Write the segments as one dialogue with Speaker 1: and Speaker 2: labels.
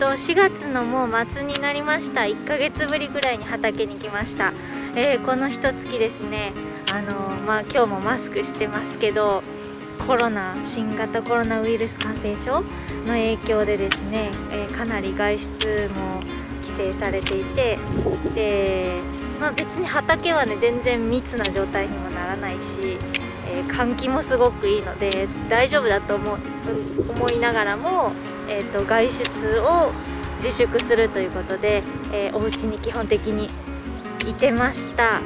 Speaker 1: と4月のもう末になりました。1ヶ月ぶりぐらいに畑に来ました、えー、この一月ですね。あのまあ今日もマスクしてますけどコロナ新型コロナウイルス感染症の影響でですね、えー、かなり外出も規制されていてで、まあ、別に畑はね全然密な状態にもならないし、えー、換気もすごくいいので大丈夫だと思思いながらも、えーと、外出を自粛するということで、えー、お家に基本的にいてました。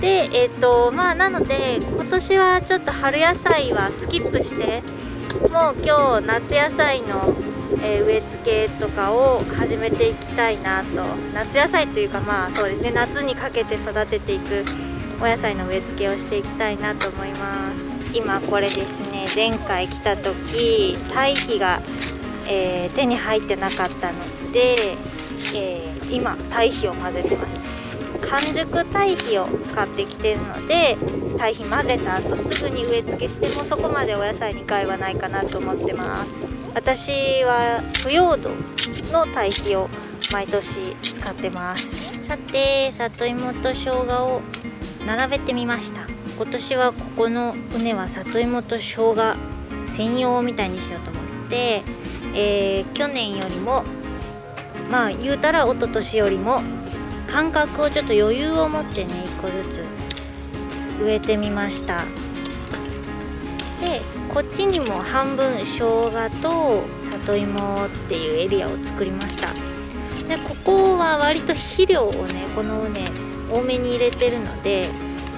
Speaker 1: でえっ、ー、とまあなので今年はちょっと春野菜はスキップしてもう今日夏野菜の、えー、植え付けとかを始めていきたいなと夏野菜というかまあそうですね夏にかけて育てていくお野菜の植え付けをしていきたいなと思います今これですね前回来た時堆肥が、えー、手に入ってなかったので、え今堆肥を混ぜてます。完熟堆肥を買ってきてるので堆肥混ぜた後すぐに植え付けしてもそこまでお野菜に害はないかなと思ってます。私は腐葉土の堆肥を毎年使ってます。さて里芋と生姜を並べてみました。今年はここの畝は里芋と生姜専用みたいにしようと思って、えー、去年よりもまあ言うたら一昨年よりも間隔をちょっと余裕を持ってね1個ずつ植えてみました。でこっちにも半分生姜と里芋っていうエリアを作りました。でここは割と肥料をねこの畝多めに入れてるので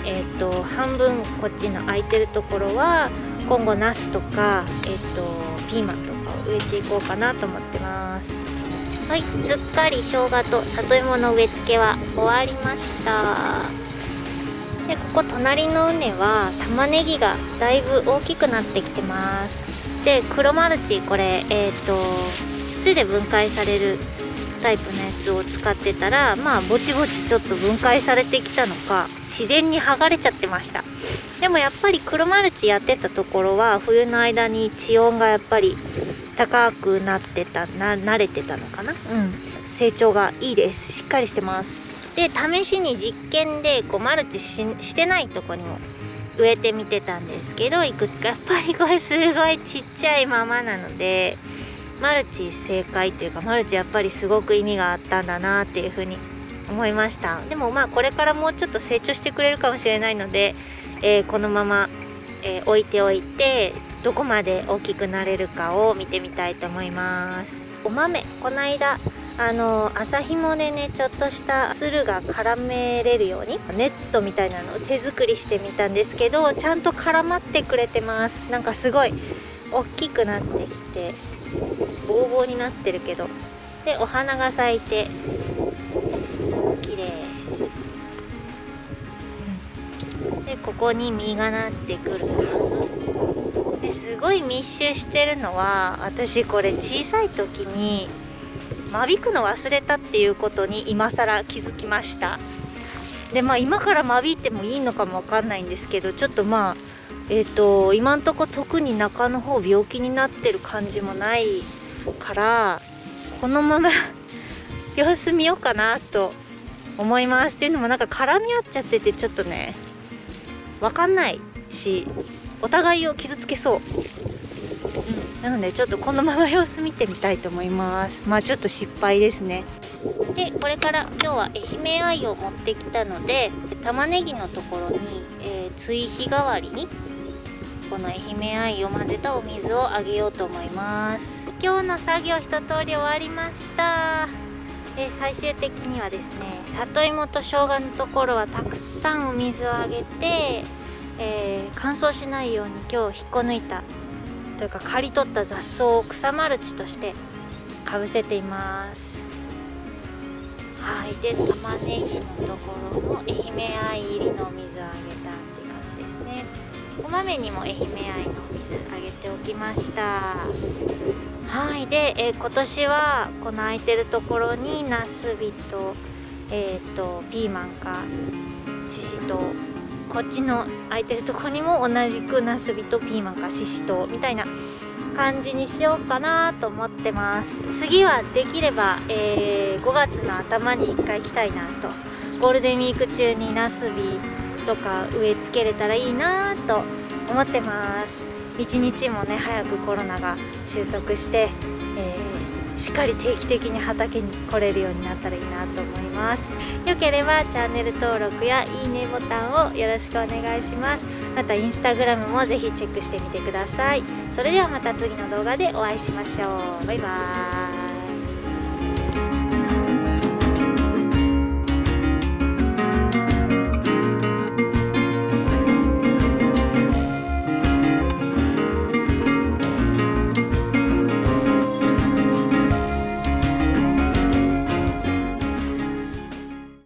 Speaker 1: えっ、ー、と半分こっちの空いてるところは今後ナスとかえっ、ー、とピーマンとかを植えていこうかなと思ってます。はいすっかり生姜と里芋の植え付けは終わりました。でここ隣の畝は玉ねぎがだいぶ大きくなってきてます。で黒マルチこれえっ、ー、と土で分解されるタイプのやつを使ってたらまあぼちぼちちょっと分解されてきたのか自然に剥がれちゃってました。でもやっぱり黒マルチやってたところは冬の間に地温がやっぱり高くなってたな慣れてたのかな？うん。成長がいいです。しっかりしてます。で試しに実験でこうマルチしてないとこにも植えてみてたんですけどいくつかやっぱりこれすごいちっちゃいままなのでマルチ正解っていうかマルチやっぱりすごく意味があったんだなっていうふうに思いました。でもまあこれからもうちょっと成長してくれるかもしれないので、えー、このまま、えー、置いておいてどこまで大きくなれるかを見てみたいと思います。お豆。この間あの麻紐でねちょっとした鶴が絡めれるようにネットみたいなのを手作りしてみたんですけどちゃんと絡まってくれてます。なんかすごい大きくなってきてボーボーになってるけど。でお花が咲いて綺麗。でここに実がなってくるはず。ですごい密集してるのは私これ小さい時に間引くの忘れたっていうことに今更気づきました。でまあ今から間引いてもいいのかもわかんないんですけどちょっとまあえっ、ー、と今んとこ特に中の方病気になってる感じもないからこのまま 様子見ようかなと思います。っていうのもなんか絡み合っちゃっててちょっとねわかんないしお互いを傷つけそう、うん、なのでちょっとこのまま様子見てみたいと思います。まあちょっと失敗ですね。でこれから今日は愛媛愛を持ってきたので玉ねぎのところに、えー、追肥代わりにこの愛媛愛を混ぜたお水をあげようと思います。今日の作業一通り終わりましたで最終的にはですね里芋と生姜のところはたくさんお水をあげてえー、乾燥しないように今日引っこ抜いたというか刈り取った雑草を草マルチとしてかぶせています。はいで玉ねぎのところも愛媛愛入りのお水をあげたって感じですね。お豆にも愛媛愛のお水あげておきました。はい。で、えー、今年はこの空いてるところにナスビとえ、ー、とピーマンかししとこっちの空いてるとこにも同じくナスビとピーマンかししとみたいな感じにしようかなと思ってます。次はできれば、えー、5月の頭に1回行きたいなと。ゴールデンウィーク中にナスビとか植え付けれたらいいなと思ってます。一日もね早くコロナが収束して、えー、しっかり定期的に畑に来れるようになったらいいなと思います。よければチャンネル登録やいいねボタンをよろしくお願いします。またインスタグラムもぜひチェックしてみてください。それではまた次の動画でお会いしましょう。バイバーイ。